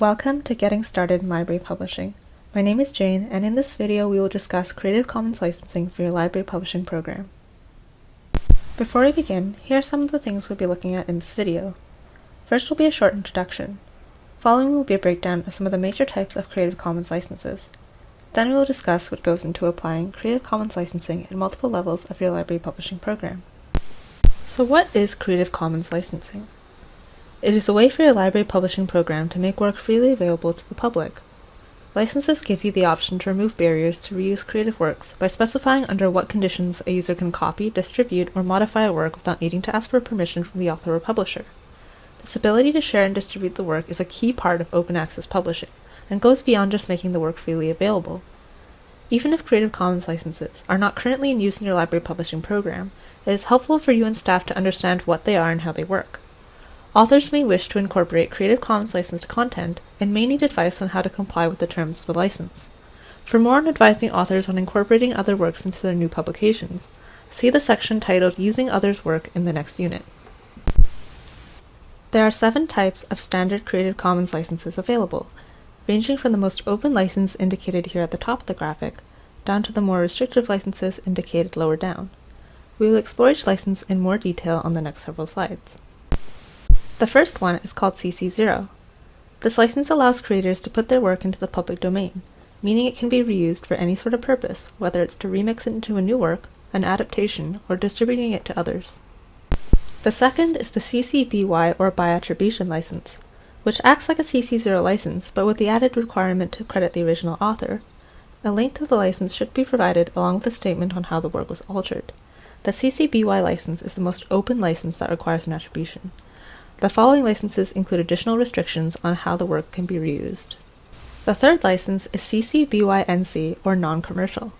Welcome to Getting Started in Library Publishing. My name is Jane, and in this video we will discuss Creative Commons licensing for your library publishing program. Before we begin, here are some of the things we'll be looking at in this video. First will be a short introduction. Following will be a breakdown of some of the major types of Creative Commons licenses. Then we will discuss what goes into applying Creative Commons licensing at multiple levels of your library publishing program. So what is Creative Commons licensing? It is a way for your library publishing program to make work freely available to the public. Licenses give you the option to remove barriers to reuse creative works by specifying under what conditions a user can copy, distribute, or modify a work without needing to ask for permission from the author or publisher. This ability to share and distribute the work is a key part of open access publishing, and goes beyond just making the work freely available. Even if Creative Commons licenses are not currently in use in your library publishing program, it is helpful for you and staff to understand what they are and how they work. Authors may wish to incorporate Creative Commons licensed content and may need advice on how to comply with the terms of the license. For more on advising authors on incorporating other works into their new publications, see the section titled Using Others' Work in the next unit. There are seven types of standard Creative Commons licenses available, ranging from the most open license indicated here at the top of the graphic, down to the more restrictive licenses indicated lower down. We will explore each license in more detail on the next several slides. The first one is called CC0. This license allows creators to put their work into the public domain, meaning it can be reused for any sort of purpose, whether it's to remix it into a new work, an adaptation, or distributing it to others. The second is the CC BY or by attribution license, which acts like a CC0 license but with the added requirement to credit the original author. A link to the license should be provided along with a statement on how the work was altered. The CC BY license is the most open license that requires an attribution. The following licenses include additional restrictions on how the work can be reused. The third license is CC BY NC or non-commercial.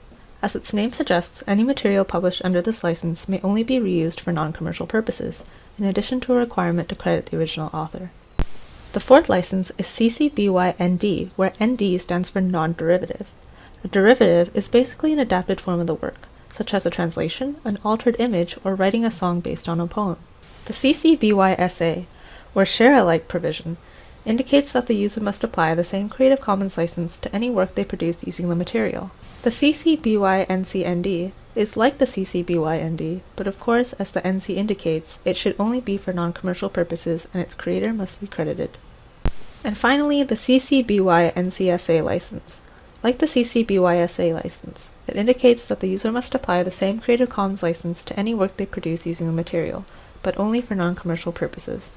As its name suggests, any material published under this license may only be reused for non-commercial purposes, in addition to a requirement to credit the original author. The fourth license is CC BY ND, where ND stands for non-derivative. A derivative is basically an adapted form of the work, such as a translation, an altered image, or writing a song based on a poem. The CC BY SA, or share-alike provision, indicates that the user must apply the same Creative Commons license to any work they produce using the material. The CC BY NC ND is like the CC BY ND, but of course, as the NC indicates, it should only be for non-commercial purposes and its creator must be credited. And finally, the CC BY NCSA license. Like the CC BY SA license, it indicates that the user must apply the same Creative Commons license to any work they produce using the material, but only for non-commercial purposes.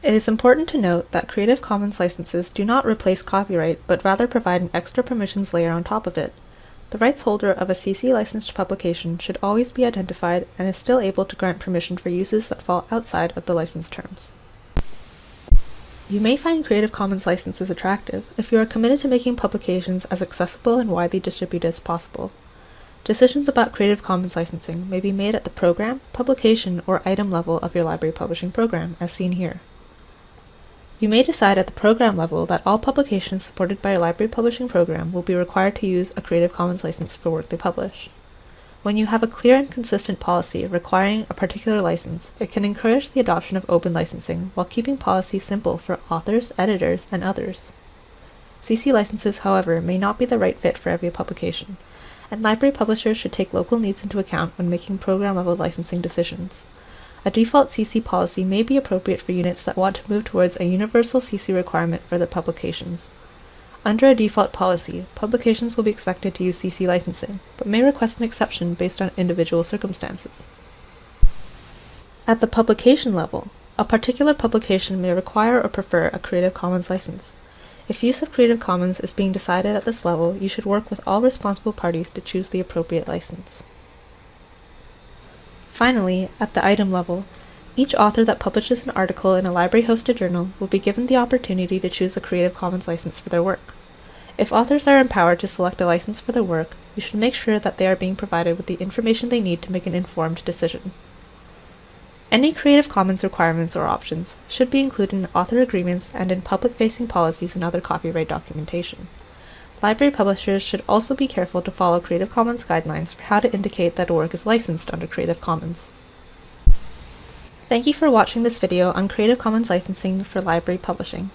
It is important to note that Creative Commons licenses do not replace copyright, but rather provide an extra permissions layer on top of it. The rights holder of a CC licensed publication should always be identified and is still able to grant permission for uses that fall outside of the license terms. You may find Creative Commons licenses attractive if you are committed to making publications as accessible and widely distributed as possible. Decisions about Creative Commons licensing may be made at the program, publication, or item level of your library publishing program, as seen here. You may decide at the program level that all publications supported by your library publishing program will be required to use a Creative Commons license for work they publish. When you have a clear and consistent policy requiring a particular license, it can encourage the adoption of open licensing while keeping policy simple for authors, editors, and others. CC licenses, however, may not be the right fit for every publication, and library publishers should take local needs into account when making program level licensing decisions. A default CC policy may be appropriate for units that want to move towards a universal CC requirement for their publications. Under a default policy, publications will be expected to use CC licensing, but may request an exception based on individual circumstances. At the publication level, a particular publication may require or prefer a Creative Commons license. If use of Creative Commons is being decided at this level, you should work with all responsible parties to choose the appropriate license. Finally, at the item level, each author that publishes an article in a library-hosted journal will be given the opportunity to choose a Creative Commons license for their work. If authors are empowered to select a license for their work, you should make sure that they are being provided with the information they need to make an informed decision. Any Creative Commons requirements or options should be included in author agreements and in public-facing policies and other copyright documentation. Library publishers should also be careful to follow Creative Commons guidelines for how to indicate that a work is licensed under Creative Commons. Thank you for watching this video on Creative Commons licensing for library publishing.